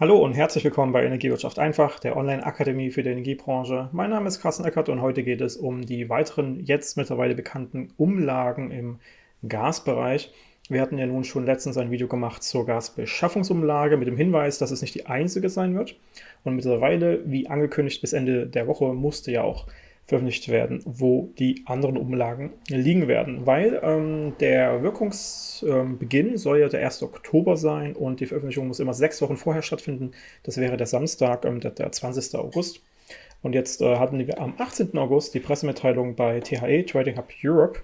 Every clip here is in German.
Hallo und herzlich willkommen bei Energiewirtschaft einfach, der Online-Akademie für die Energiebranche. Mein Name ist Carsten Eckert und heute geht es um die weiteren jetzt mittlerweile bekannten Umlagen im Gasbereich. Wir hatten ja nun schon letztens ein Video gemacht zur Gasbeschaffungsumlage mit dem Hinweis, dass es nicht die einzige sein wird. Und mittlerweile, wie angekündigt, bis Ende der Woche musste ja auch veröffentlicht werden, wo die anderen Umlagen liegen werden, weil ähm, der Wirkungsbeginn ähm, soll ja der 1. Oktober sein und die Veröffentlichung muss immer sechs Wochen vorher stattfinden. Das wäre der Samstag, ähm, der, der 20. August. Und jetzt äh, hatten wir am 18. August die Pressemitteilung bei THE, Trading Hub Europe,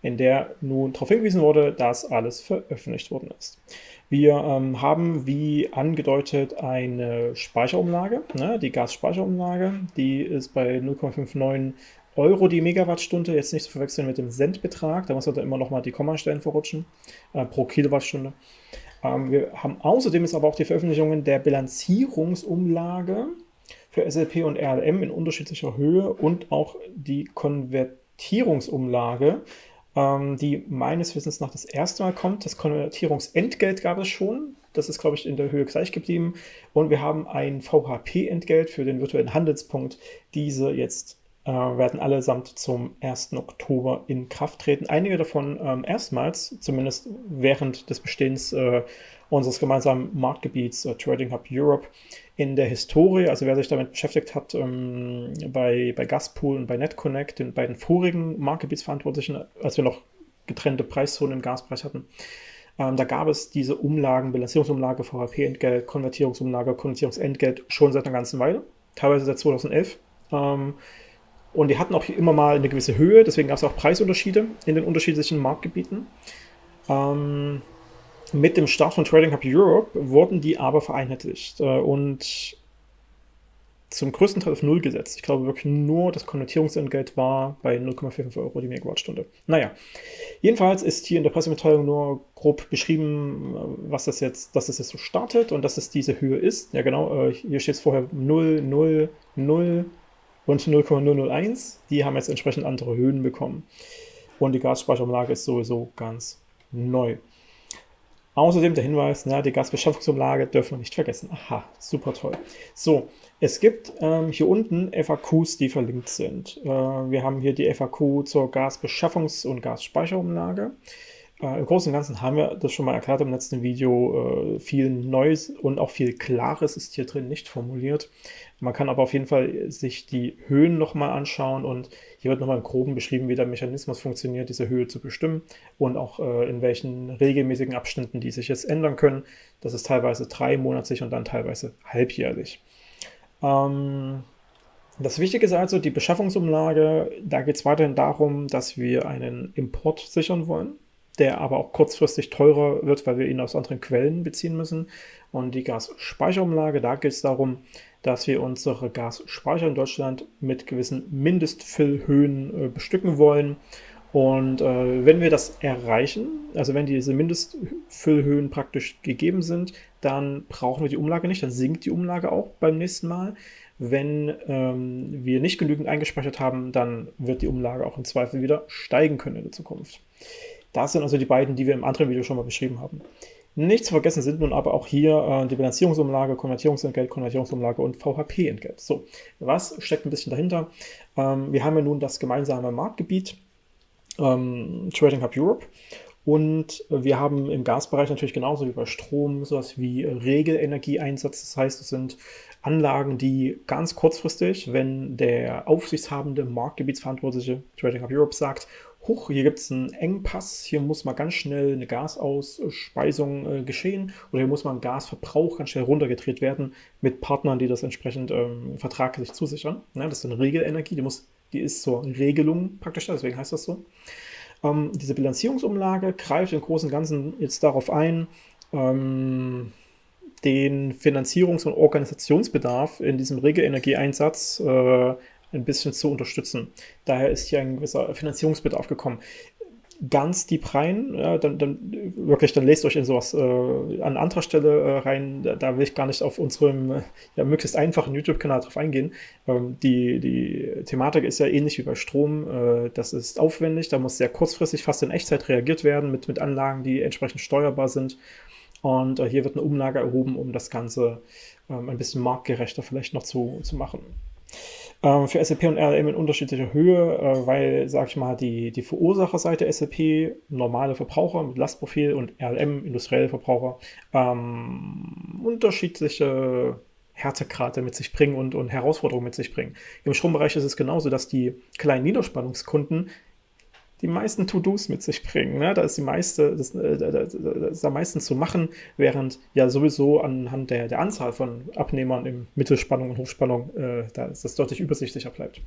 in der nun darauf hingewiesen wurde, dass alles veröffentlicht worden ist. Wir ähm, haben, wie angedeutet, eine Speicherumlage, ne, die Gasspeicherumlage. Die ist bei 0,59 Euro die Megawattstunde, jetzt nicht zu verwechseln mit dem Centbetrag, da muss man da immer noch mal die Kommastellen verrutschen, äh, pro Kilowattstunde. Ähm, wir haben außerdem jetzt aber auch die Veröffentlichungen der Bilanzierungsumlage für SLP und RLM in unterschiedlicher Höhe und auch die Konvertierungsumlage ähm, die meines Wissens nach das erste Mal kommt. Das Konvertierungsentgelt gab es schon. Das ist, glaube ich, in der Höhe gleich geblieben. Und wir haben ein VHP-Entgelt für den virtuellen Handelspunkt. Diese jetzt äh, werden allesamt zum 1. Oktober in Kraft treten. Einige davon ähm, erstmals, zumindest während des Bestehens äh, unseres gemeinsamen Marktgebiets äh, Trading Hub Europe in der Historie, also wer sich damit beschäftigt hat, ähm, bei, bei Gaspool und bei NetConnect, den beiden vorigen Marktgebietsverantwortlichen, als wir noch getrennte Preiszonen im Gaspreis hatten, ähm, da gab es diese Umlagen, Bilanzierungsumlage, VHP-Entgelt, Konvertierungsumlage, Konvertierungsentgelt schon seit einer ganzen Weile, teilweise seit 2011. Ähm, und die hatten auch immer mal eine gewisse Höhe, deswegen gab es auch Preisunterschiede in den unterschiedlichen Marktgebieten. Ähm, mit dem Start von Trading Hub Europe wurden die aber vereinheitlicht äh, und zum größten Teil auf Null gesetzt. Ich glaube wirklich nur das Konvertierungsentgelt war bei 0,45 Euro die Megawattstunde. Naja, jedenfalls ist hier in der Pressemitteilung nur grob beschrieben, was das jetzt, dass es jetzt so startet und dass es diese Höhe ist. Ja genau, äh, hier steht es vorher 0, 0, 0 und 0,001. Die haben jetzt entsprechend andere Höhen bekommen. Und die Gasspeicherumlage ist sowieso ganz neu. Außerdem der Hinweis, na, die Gasbeschaffungsumlage dürfen wir nicht vergessen. Aha, super toll. So, es gibt ähm, hier unten FAQs, die verlinkt sind. Äh, wir haben hier die FAQ zur Gasbeschaffungs- und Gasspeicherumlage. Äh, Im Großen und Ganzen haben wir das schon mal erklärt im letzten Video. Äh, viel Neues und auch viel Klares ist hier drin nicht formuliert. Man kann aber auf jeden Fall sich die Höhen nochmal anschauen und hier wird nochmal im Groben beschrieben, wie der Mechanismus funktioniert, diese Höhe zu bestimmen und auch äh, in welchen regelmäßigen Abständen die sich jetzt ändern können. Das ist teilweise dreimonatlich und dann teilweise halbjährlich. Ähm, das Wichtige ist also die Beschaffungsumlage. Da geht es weiterhin darum, dass wir einen Import sichern wollen der aber auch kurzfristig teurer wird, weil wir ihn aus anderen Quellen beziehen müssen. Und die Gasspeicherumlage, da geht es darum, dass wir unsere Gasspeicher in Deutschland mit gewissen Mindestfüllhöhen äh, bestücken wollen. Und äh, wenn wir das erreichen, also wenn diese Mindestfüllhöhen praktisch gegeben sind, dann brauchen wir die Umlage nicht, dann sinkt die Umlage auch beim nächsten Mal. Wenn ähm, wir nicht genügend eingespeichert haben, dann wird die Umlage auch im Zweifel wieder steigen können in der Zukunft. Das sind also die beiden, die wir im anderen Video schon mal beschrieben haben. Nicht zu vergessen sind nun aber auch hier äh, die Bilanzierungsumlage, Konvertierungsentgelt, Konvertierungsumlage und VHP-Entgelt. So, was steckt ein bisschen dahinter? Ähm, wir haben ja nun das gemeinsame Marktgebiet ähm, Trading Hub Europe und wir haben im Gasbereich natürlich genauso wie bei Strom sowas wie Regelenergieeinsatz. Das heißt, es sind Anlagen, die ganz kurzfristig, wenn der aufsichtshabende Marktgebietsverantwortliche Trading Hub Europe sagt, huch, hier gibt es einen Engpass, hier muss mal ganz schnell eine Gasausspeisung äh, geschehen oder hier muss mal ein Gasverbrauch ganz schnell runtergedreht werden mit Partnern, die das entsprechend ähm, vertraglich zusichern. Ja, das ist eine Regelenergie, die, muss, die ist zur Regelung praktisch, deswegen heißt das so. Ähm, diese Bilanzierungsumlage greift im Großen und Ganzen jetzt darauf ein, ähm, den Finanzierungs- und Organisationsbedarf in diesem Regelenergieeinsatz äh, ein bisschen zu unterstützen. Daher ist hier ein gewisser Finanzierungsbedarf gekommen. Ganz deep rein, ja, dann, dann wirklich, dann lest euch in sowas äh, an anderer Stelle äh, rein. Da, will ich gar nicht auf unserem ja, möglichst einfachen YouTube-Kanal drauf eingehen. Ähm, die, die Thematik ist ja ähnlich wie bei Strom. Äh, das ist aufwendig, da muss sehr kurzfristig, fast in Echtzeit reagiert werden mit, mit Anlagen, die entsprechend steuerbar sind. Und äh, hier wird eine Umlage erhoben, um das Ganze ähm, ein bisschen marktgerechter vielleicht noch zu, zu machen. Ähm, für SAP und RLM in unterschiedlicher Höhe, äh, weil, sag ich mal, die, die Verursacherseite SAP, normale Verbraucher mit Lastprofil und RLM, industrielle Verbraucher, ähm, unterschiedliche Härtegrade mit sich bringen und, und Herausforderungen mit sich bringen. Im Strombereich ist es genauso, dass die kleinen Niederspannungskunden die meisten To-Dos mit sich bringen. Ne? Da ist die meiste, das, äh, das, ist am meisten zu machen, während ja sowieso anhand der, der Anzahl von Abnehmern im Mittelspannung und Hochspannung äh, da ist das deutlich übersichtlicher bleibt.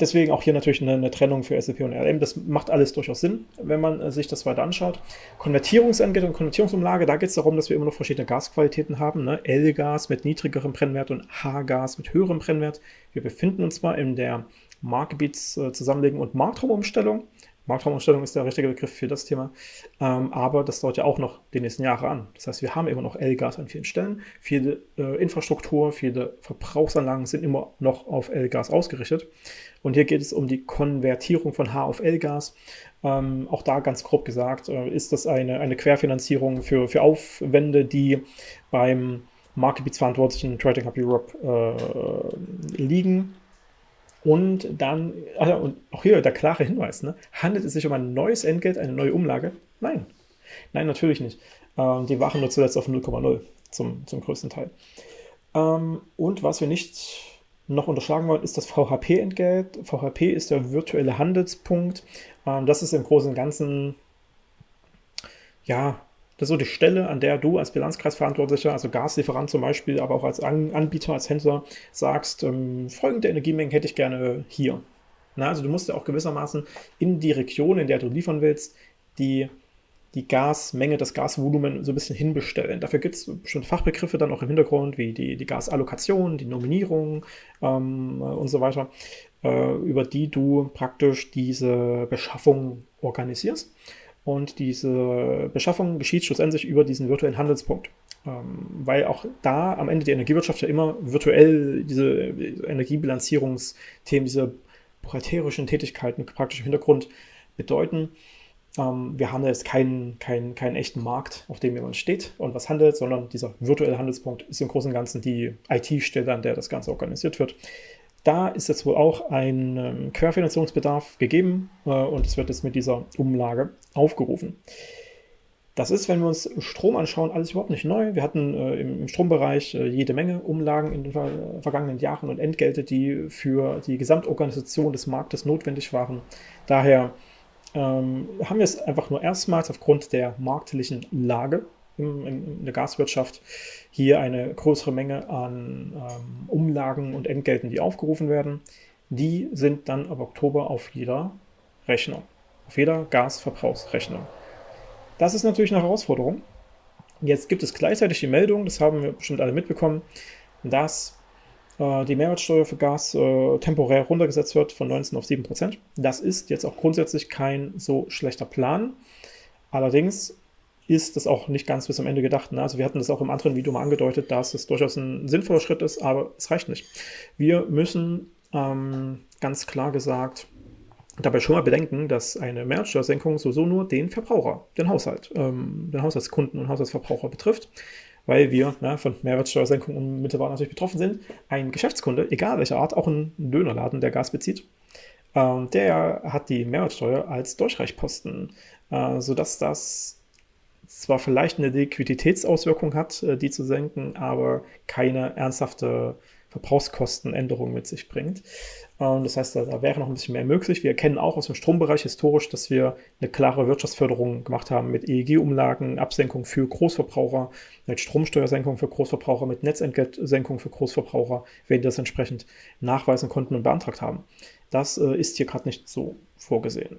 Deswegen auch hier natürlich eine, eine, Trennung für SAP und RLM. Das macht alles durchaus Sinn, wenn man äh, sich das weiter anschaut. Konvertierungsentgelt und Konvertierungsumlage, da geht es darum, dass wir immer noch verschiedene Gasqualitäten haben. Ne? L-Gas mit niedrigerem Brennwert und H-Gas mit höherem Brennwert. Wir befinden uns mal in der Marktgebietszusammenlegung und Marktraumumstellung. Marktraumumstellung ist der richtige Begriff für das Thema. Ähm, aber das dauert ja auch noch die nächsten Jahre an. Das heißt, wir haben immer noch L-Gas an vielen Stellen. Viele äh, Infrastruktur, viele Verbrauchsanlagen sind immer noch auf L-Gas ausgerichtet. Und hier geht es um die Konvertierung von H auf L-Gas. Ähm, auch da ganz grob gesagt, äh, ist das eine, eine Querfinanzierung für, für Aufwände, die beim Marktgebietsverantwortlichen Trading Hub Europe äh, liegen und dann, also, und auch hier der klare Hinweis, ne? handelt es sich um ein neues Entgelt, eine neue Umlage? Nein. Nein, natürlich nicht. Ähm, die waren nur zuletzt auf 0,0 zum, zum größten Teil. Ähm, und was wir nicht noch unterschlagen wollen, ist das VHP-Entgelt. VHP ist der virtuelle Handelspunkt. Ähm, das ist im Großen und Ganzen, ja, das ist so die Stelle, an der du als Bilanzkreisverantwortlicher, also Gaslieferant zum Beispiel, aber auch als Anbieter, als Händler sagst, ähm, folgende Energiemengen hätte ich gerne hier. Na, also du musst ja auch gewissermaßen in die Region, in der du liefern willst, die, die Gasmenge, das Gasvolumen so ein bisschen hinbestellen. Dafür gibt es bestimmte Fachbegriffe dann auch im Hintergrund, wie die, die Gasallokation, die Nominierung ähm, und so weiter, äh, über die du praktisch diese Beschaffung organisierst. Und diese Beschaffung geschieht schlussendlich über diesen virtuellen Handelspunkt. Ähm, weil auch da am Ende die Energiewirtschaft ja immer virtuell diese Energiebilanzierungsthemen, diese buchhalterischen Tätigkeiten praktisch im Hintergrund bedeuten. Ähm, wir haben jetzt keinen, keinen, keinen echten Markt, auf dem jemand steht und was handelt, sondern dieser virtuelle Handelspunkt ist im Großen und Ganzen die IT-Stelle, an der das Ganze organisiert wird. Da ist jetzt wohl auch ein ähm, Querfinanzierungsbedarf gegeben äh, und es wird jetzt mit dieser Umlage aufgerufen. Das ist, wenn wir uns Strom anschauen, alles überhaupt nicht neu. Wir hatten äh, im, Strombereich äh, jede Menge Umlagen in den ver vergangenen Jahren und Entgelte, die für die Gesamtorganisation des Marktes notwendig waren. Daher ähm, haben wir es einfach nur erstmals aufgrund der marktlichen Lage in, in, der Gaswirtschaft hier eine größere Menge an ähm, Umlagen und Entgelten, die aufgerufen werden. Die sind dann ab Oktober auf jeder Rechnung, auf jeder Gasverbrauchsrechnung. Das ist natürlich eine Herausforderung. Jetzt gibt es gleichzeitig die Meldung, das haben wir bestimmt alle mitbekommen, dass äh, die Mehrwertsteuer für Gas äh, temporär runtergesetzt wird von 19 auf 7 Prozent. Das ist jetzt auch grundsätzlich kein so schlechter Plan. Allerdings ist das auch nicht ganz bis zum Ende gedacht. Ne? Also wir hatten das auch im anderen Video mal angedeutet, dass es durchaus ein sinnvoller Schritt ist, aber es reicht nicht. Wir müssen ähm, ganz klar gesagt dabei schon mal bedenken, dass eine Mehrwertsteuersenkung sowieso nur den Verbraucher, den Haushalt, ähm, den Haushaltskunden und Haushaltsverbraucher betrifft, weil wir ne, von Mehrwertsteuersenkung unmittelbar natürlich betroffen sind. Ein Geschäftskunde, egal welcher Art, auch ein Dönerladen, der Gas bezieht, ähm, der hat die Mehrwertsteuer als Durchreichposten, äh, sodass das zwar vielleicht eine Liquiditätsauswirkung hat, äh, die zu senken, aber keine ernsthafte Verbrauchskostenänderung mit sich bringt. Ähm, das heißt, da, wäre noch ein bisschen mehr möglich. Wir erkennen auch aus dem Strombereich historisch, dass wir eine klare Wirtschaftsförderung gemacht haben mit EEG-Umlagen, Absenkung für Großverbraucher, mit Stromsteuersenkung für Großverbraucher, mit Netzentgeltsenkung für Großverbraucher, wenn die das entsprechend nachweisen konnten und beantragt haben. Das äh, ist hier gerade nicht so vorgesehen.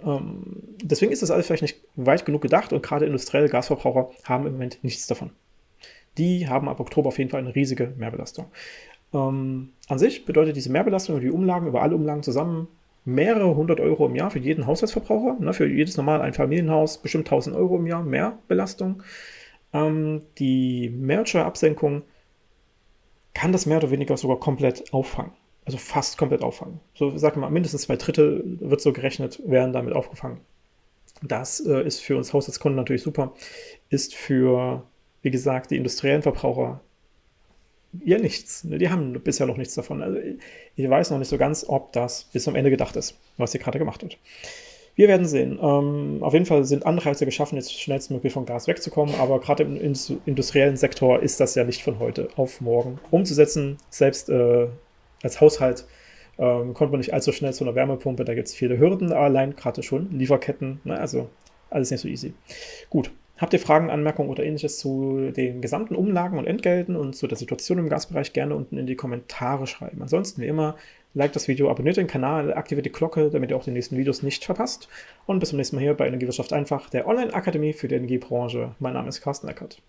Deswegen ist das alles vielleicht nicht weit genug gedacht und gerade industrielle Gasverbraucher haben im Moment nichts davon. Die haben ab Oktober auf jeden Fall eine riesige Mehrbelastung. Ähm, an sich bedeutet diese Mehrbelastung über die Umlagen, über alle Umlagen zusammen, mehrere hundert Euro im Jahr für jeden Haushaltsverbraucher. Ne, für jedes normale Einfamilienhaus bestimmt 1000 Euro im Jahr mehr Belastung. Ähm, die Mehrwertsteuerabsenkung kann das mehr oder weniger sogar komplett auffangen also fast komplett auffangen. So, sag mal, mindestens zwei Drittel wird so gerechnet, werden damit aufgefangen. Das äh, ist für uns Haushaltskunden natürlich super, ist für wie gesagt, die industriellen Verbraucher ja nichts. Ne? Die haben bisher noch nichts davon. Also ich weiß noch nicht so ganz, ob das bis zum Ende gedacht ist, was hier gerade gemacht wird. Wir werden sehen. Ähm, auf jeden Fall sind Anreize geschaffen, jetzt schnellstmöglich von Gas wegzukommen, aber gerade im industriellen Sektor ist das ja nicht von heute auf morgen umzusetzen. Selbst äh, als Haushalt ähm, kommt man nicht allzu schnell zu einer Wärmepumpe, da gibt es viele Hürden, allein gerade schon, Lieferketten, ne? also alles nicht so easy. Gut, Habt ihr Fragen, Anmerkungen oder ähnliches zu den gesamten Umlagen und Entgelten und zu der Situation im Gasbereich gerne unten in die Kommentare schreiben. Ansonsten wie immer, like das Video, abonniert den Kanal, aktiviert die Glocke, damit ihr auch die nächsten Videos nicht verpasst. Und bis zum nächsten Mal hier bei Energiewirtschaft einfach, der Online-Akademie für die Energiebranche. Mein Name ist Carsten Eckert.